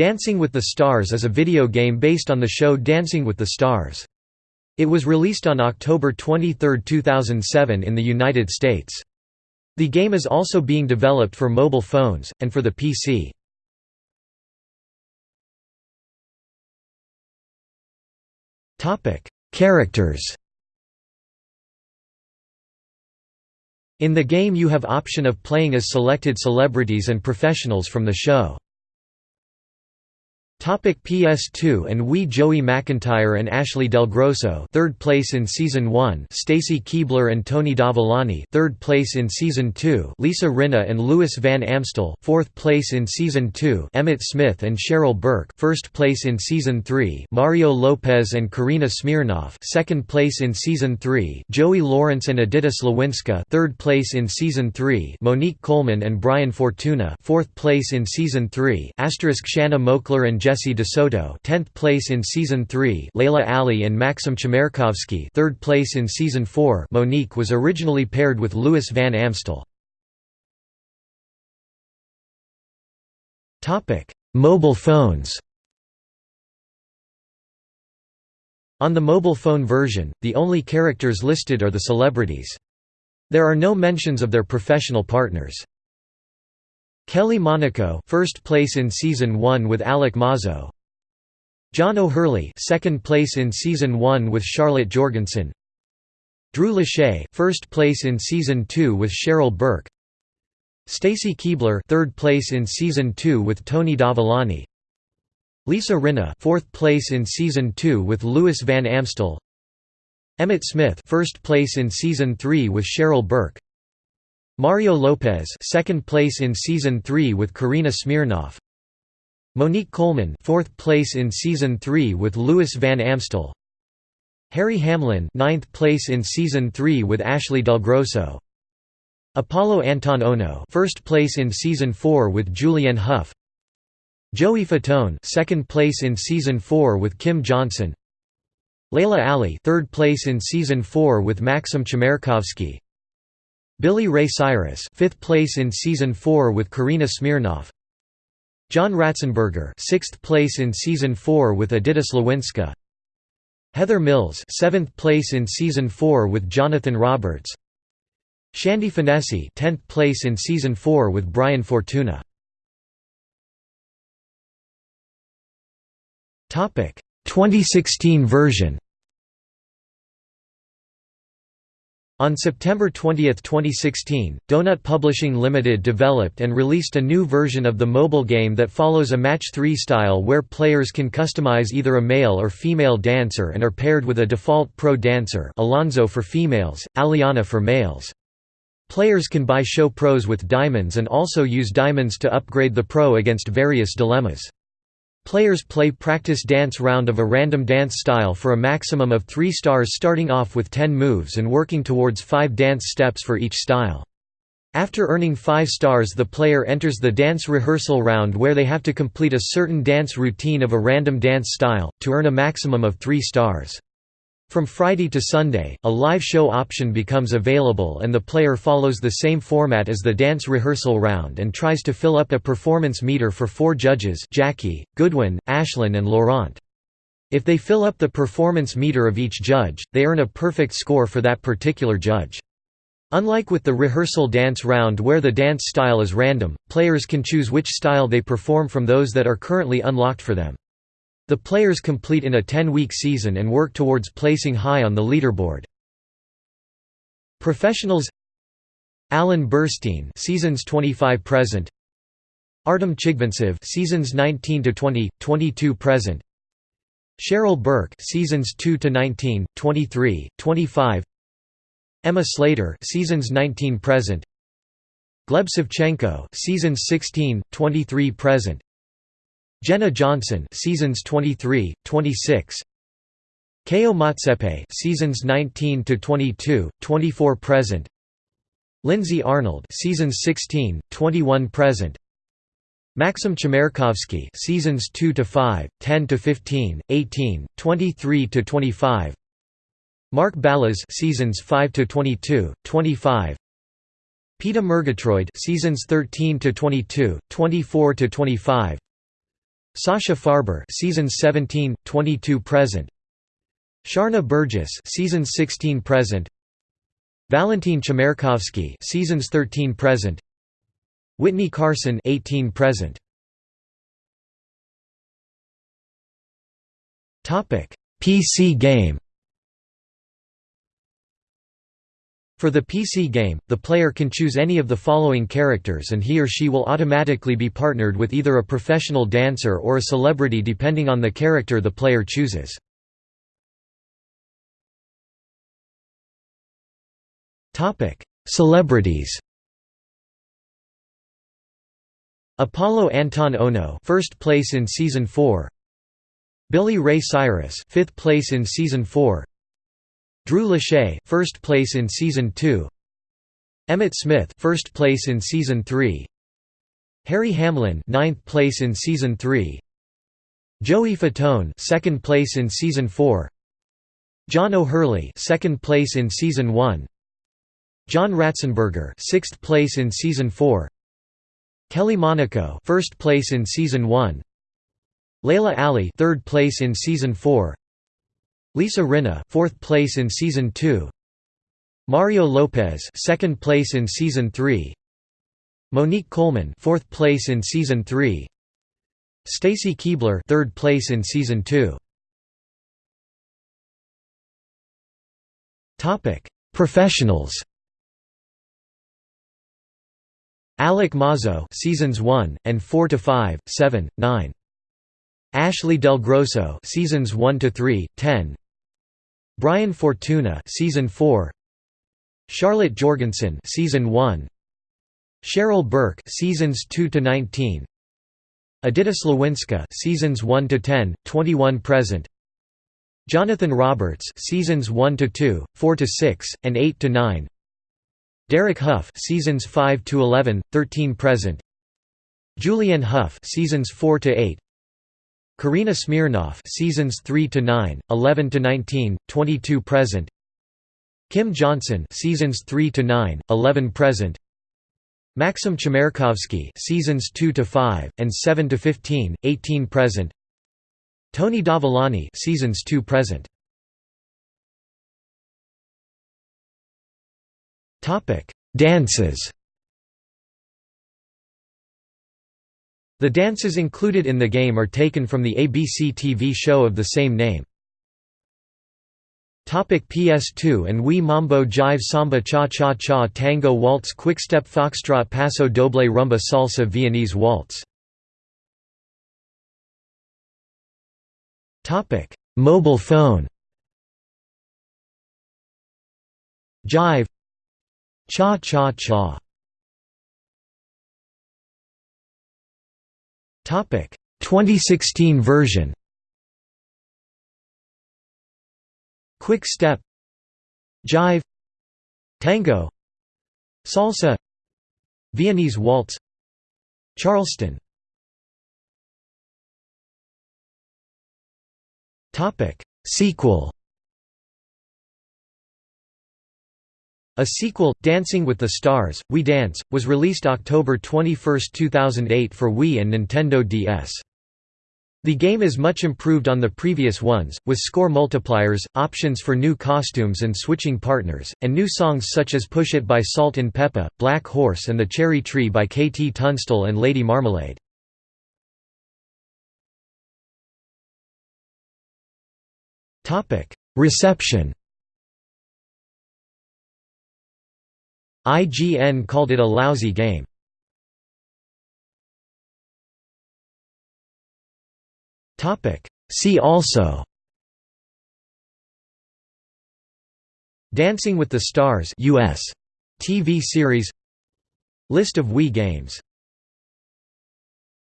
Dancing with the Stars is a video game based on the show Dancing with the Stars. It was released on October 23, 2007 in the United States. The game is also being developed for mobile phones, and for the PC. Characters In the game you have option of playing as selected celebrities and professionals from the show. Topic PS2 and Wii Joey McIntyre and Ashley Del Grosso third place in Season 1 Stacy Keibler and Tony Dovolani third place in Season 2 Lisa Rinna and Louis Van Amstel fourth place in Season 2 Emmitt Smith and Cheryl Burke first place in Season 3 Mario Lopez and Karina Smirnoff second place in Season 3 Joey Lawrence and Edyta Sliwinska third place in Season 3 Monique Coleman and Brian Fortuna fourth place in Season 3 Asterisk Shanna Moakler and Jesse DeSoto 10th place in Season 3 Laila Ali and Maxim Chmerkovskiy 3rd place in Season 4 Monique was originally paired with Louis Van Amstel. Topic: Mobile phones On the mobile phone version, the only characters listed are the celebrities. There are no mentions of their professional partners. Kelly Monaco first place in season 1 with Alec Mazo John O'Hurley second place in season 1 with Charlotte Jorgensen. Drew Lachey first place in season 2 with Cheryl Burke. Stacy Keibler third place in season 2 with Tony Dovolani Lisa Rinna fourth place in season 2 with Louis Van Amstel. Emmitt Smith first place in season 3 with Cheryl Burke Mario Lopez second place in season 3 with Karina Smirnoff. Monique Coleman fourth place in season 3 with Louis Van Amstel. Harry Hamlin ninth place in season 3 with Ashley Del Grosso. Apolo Anton Ohno first place in season 4 with Julianne Hough Joey Fatone second place in season 4 with Kim Johnson. Laila Ali third place in season 4 with Maxim Chmerkovskiy Billy Ray Cyrus, fifth place in season four with Karina Smirnoff. John Ratzenberger, sixth place in season four with Edyta Sliwinska. Heather Mills, seventh place in season four with Jonathan Roberts. Shandi Finnessey, tenth place in season four with Brian Fortuna. Topic 2016 version. On September 20, 2016, Donut Publishing Limited developed and released a new version of the mobile game that follows a Match 3 style where players can customize either a male or female dancer and are paired with a default pro dancer Alonzo for females, Aliana for males. Players can buy show pros with diamonds and also use diamonds to upgrade the pro against various dilemmas. Players play practice dance round of a random dance style for a maximum of 3 stars starting off with 10 moves and working towards 5 dance steps for each style. After earning 5 stars the player enters the dance rehearsal round where they have to complete a certain dance routine of a random dance style, to earn a maximum of 3 stars. From Friday to Sunday, a live show option becomes available and the player follows the same format as the dance rehearsal round and tries to fill up a performance meter for four judges Jackie, Goodwin, Ashlyn and Laurent. If they fill up the performance meter of each judge, they earn a perfect score for that particular judge. Unlike with the rehearsal dance round where the dance style is random, players can choose which style they perform from those that are currently unlocked for them. The players complete in a 10-week season and work towards placing high on the leaderboard. Professionals Alan Bersten seasons 25 present. Artem Chigvintsev seasons 19 to 20 22 present. Cheryl Burke seasons 2 to 19 23 25 Emma Slater seasons 19 present. Gleb Savchenko seasons 16 23 present Jenna Johnson seasons 23, 26 Keo Motsepe seasons 19 to 22, 24 present. Lindsay Arnold seasons 16, 21 present. Maxim Chmerkovskiy seasons 2 to 5, 10 to 15, 18, 23 to 25 Mark Ballas seasons 5 to 22, 25 Peta Murgatroyd seasons 13 to 22, 24 to 25 Sasha Farber seasons 17, 22 present. Sharna Burgess seasons 16 present. Valentin Chmerkovskiy seasons 13 present. Whitney Carson 18 present. Topic: PC game. For the PC game, the player can choose any of the following characters and he or she will automatically be partnered with either a professional dancer or a celebrity depending on the character the player chooses. Celebrities Apolo Anton Ohno first place in season 4 Billy Ray Cyrus, 5th place in season 4. Drew Lachey, first place in season 2. Emmitt Smith, first place in season 3. Harry Hamlin, 9th place in season 3. Joey Fatone, second place in season 4. John O'Hurley, second place in season 1. John Ratzenberger, 6th place in season 4. Kelly Monaco, first place in season 1. Laila Ali, third place in season 4. Lisa Rinna, fourth place in season 2. Mario Lopez, second place in season 3. Monique Coleman, fourth place in season 3. Stacy Keibler, third place in season 2. Topic: Professionals. Alec Mazo, seasons 1 and 4 to 5, 7, 9. Ashley Del Grosso seasons 1 to 3 10 Brian Fortuna season 4 Charlotte Jorgensen season 1 Cheryl Burke seasons 2 to 19 Edyta Sliwinska seasons 1 to 10 21 present. Jonathan Roberts seasons 1 to 2 4 to 6 and 8 to 9 Derek Hough seasons 5 to 11 13 present. Julianne Hough seasons 4 to 8 Karina Smirnoff seasons 3 to 9, 11 to 19, 22 present. Kim Johnson seasons 3 to 9, 11 present. Maxim Chmerkovskiy seasons 2 to 5 and 7 to 15, 18 present. Tony Dovolani seasons 2 present. Topic: Dances. The dances included in the game are taken from the ABC TV show of the same name. Topic PS2 and Wii Mambo Jive Samba Cha Cha Cha Tango Waltz Quickstep Foxtrot Paso Doble Rumba Salsa Viennese Waltz. Mobile phone. Jive. Cha Cha Cha 2016 version. Quick Step Jive Tango Salsa Viennese Waltz Charleston Topic Sequel A sequel, Dancing with the Stars, We Dance, was released October 21, 2008 for Wii and Nintendo DS. The game is much improved on the previous ones, with score multipliers, options for new costumes and switching partners, and new songs such as Push It by Salt-N-Pepa, Black Horse and The Cherry Tree by KT Tunstall and Lady Marmalade. Reception IGN called it a lousy game. See also Dancing with the Stars US TV series. List of Wii games